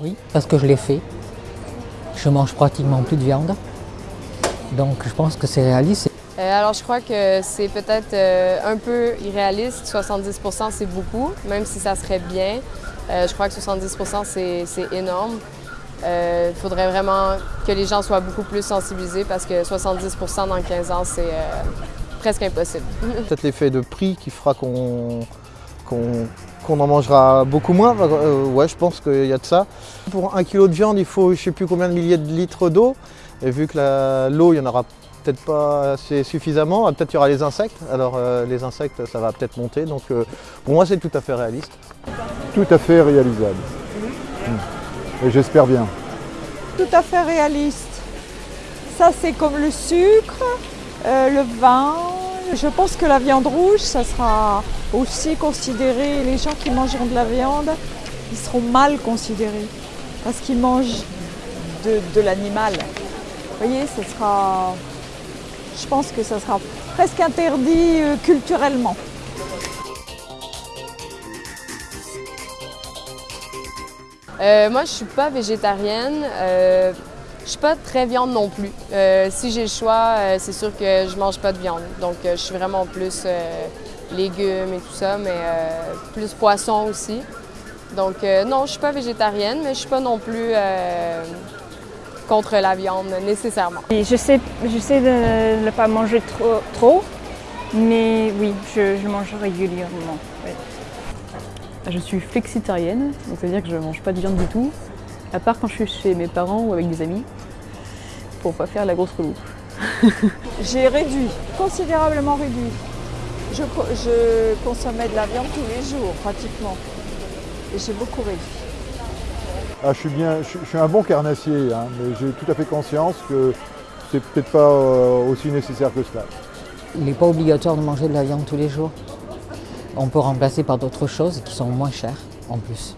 Oui, parce que je l'ai fait. Je mange pratiquement plus de viande. Donc je pense que c'est réaliste. Euh, alors je crois que c'est peut-être euh, un peu irréaliste. 70% c'est beaucoup, même si ça serait bien. Euh, je crois que 70% c'est énorme. Il faudrait vraiment que les gens soient beaucoup plus sensibilisés parce que 70% dans 15 ans, c'est presque impossible. Peut-être l'effet de prix qui fera qu'on qu'on en mangera beaucoup moins. ouais, je pense qu'il y a de ça. Pour un kilo de viande, il faut je ne sais plus combien de milliers de litres d'eau. Et vu que l'eau, il n'y en aura peut-être pas assez suffisamment, ah, peut-être il y aura les insectes. Alors euh, les insectes, ça va peut-être monter. Donc euh, pour moi, c'est tout à fait réaliste. Tout à fait réalisable. Mmh. Et j'espère bien. Tout à fait réaliste. Ça, c'est comme le sucre, euh, le vin. Je pense que la viande rouge, ça sera aussi considéré. Les gens qui mangeront de la viande, ils seront mal considérés parce qu'ils mangent de, l'animal. Vous voyez, ce sera, je pense que ça sera presque interdit euh, culturellement. Euh, moi, je ne suis pas végétarienne. Euh, je ne suis pas très viande non plus. si j'ai le choix, c'est sûr que je ne mange pas de viande. Donc, je suis vraiment plus légumes et tout ça, mais plus poisson aussi. Donc, non, je ne suis pas végétarienne, mais je ne suis pas non plus contre la viande nécessairement. je sais, je sais de ne pas manger trop, trop mais oui, je, mange régulièrement. Je suis flexitarienne, donc c'est-à-dire que je ne mange pas de viande du tout, à part quand je suis chez mes parents ou avec des amis, pour pas faire la grosse relou. J'ai réduit, considérablement réduit. Je, je consommais de la viande tous les jours, pratiquement. Et j'ai beaucoup réduit. Ah, je, suis bien, je, suis un bon carnassier, hein, mais j'ai tout à fait conscience que c'est peut-être pas euh, aussi nécessaire que cela. Il n'est pas obligatoire de manger de la viande tous les jours. On peut remplacer par d'autres choses qui sont moins chères en plus.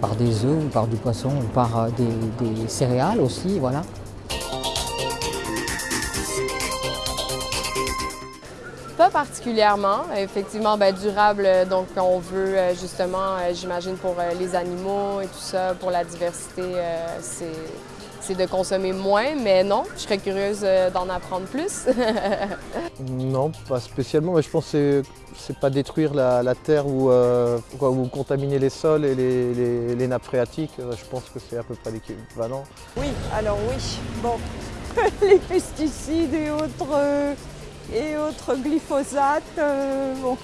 Par des œufs ou par du poisson ou par euh, des céréales aussi, voilà. Particulièrement. Effectivement, ben, durable, donc on veut euh, justement, euh, j'imagine pour euh, les animaux et tout ça, pour la diversité, c'est de consommer moins, mais non, je serais curieuse d'en apprendre plus. non, pas spécialement, mais je pense que c'est pas détruire la, terre ou, contaminer les sols et les, les nappes phréatiques. Je pense que c'est à peu près l'équivalent. Oui, alors oui, bon, les pesticides et autres et autres glyphosates euh, bon,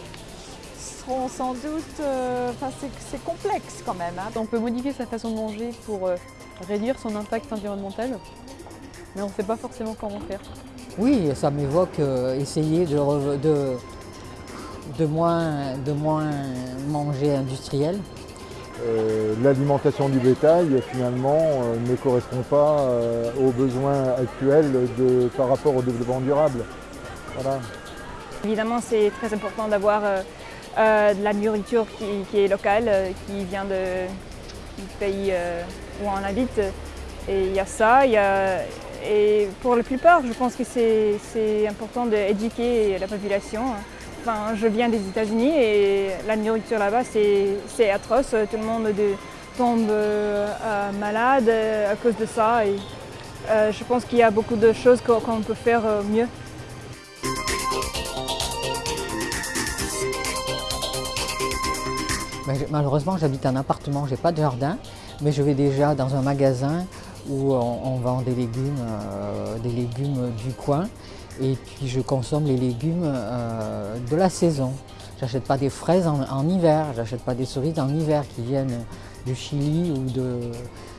seront sans doute... Euh, enfin, c'est complexe quand même. Hein. On peut modifier sa façon de manger pour euh, réduire son impact environnemental, mais on ne sait pas forcément comment faire. Oui, ça m'évoque essayer de, de, de, moins, de moins manger industriel. L'alimentation du bétail finalement ne correspond pas aux besoins actuels de, par rapport au développement durable. Évidemment, c'est très important d'avoir euh, euh, de la nourriture qui, est locale, euh, qui vient du pays où on habite. Et il y a ça. et pour la plupart, je pense que c'est important d'éduquer la population. Enfin, je viens des États-Unis et la nourriture là-bas, c'est atroce. Tout le monde tombe malade à cause de ça. Et, je pense qu'il y a beaucoup de choses qu'on peut faire mieux. Malheureusement, j'habite un appartement, j'ai pas de jardin, mais je vais déjà dans un magasin où on, vend des légumes, euh, des légumes du coin, et puis je consomme les légumes euh, de la saison. J'achète pas des fraises en, hiver, j'achète pas des cerises en hiver qui viennent du Chili ou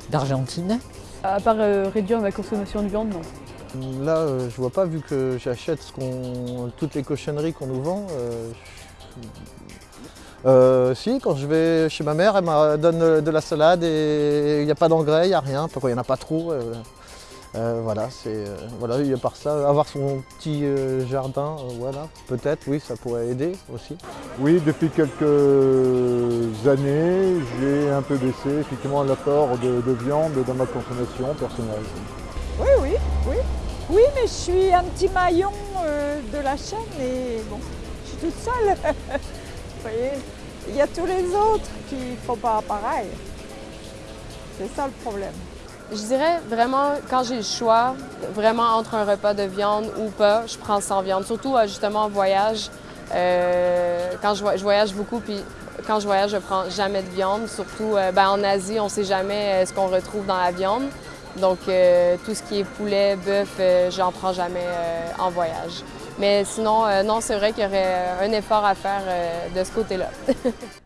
d'Argentine. À part euh, réduire ma consommation de viande, non. Là, je vois pas, vu que j'achète toutes les cochonneries qu'on nous vend, euh, si, quand je vais chez ma mère, elle me donne de la salade et il n'y a pas d'engrais, il n'y a rien, pourquoi il n'y en a pas trop. Euh, euh, voilà, c'est voilà, a part ça, avoir son petit jardin, voilà, peut-être, oui, ça pourrait aider aussi. Oui, depuis quelques années, j'ai un peu baissé effectivement l'apport de, de, viande dans ma consommation personnelle. Oui, oui, oui. Oui, mais je suis un petit maillon de la chaîne et bon, je suis toute seule. Vous voyez? Il y a tous les autres qui ne font pas pareil. C'est ça le problème. Je dirais vraiment, quand j'ai le choix, vraiment entre un repas de viande ou pas, je prends sans viande. Surtout euh, justement en voyage. Euh, quand je, voyage beaucoup, puis quand je voyage, je prends jamais de viande. Surtout euh, ben, en Asie, on ne sait jamais ce qu'on retrouve dans la viande. Donc tout ce qui est poulet, bœuf, j'en prends jamais en voyage. Mais sinon, non, c'est vrai qu'il y aurait un effort à faire de ce côté-là.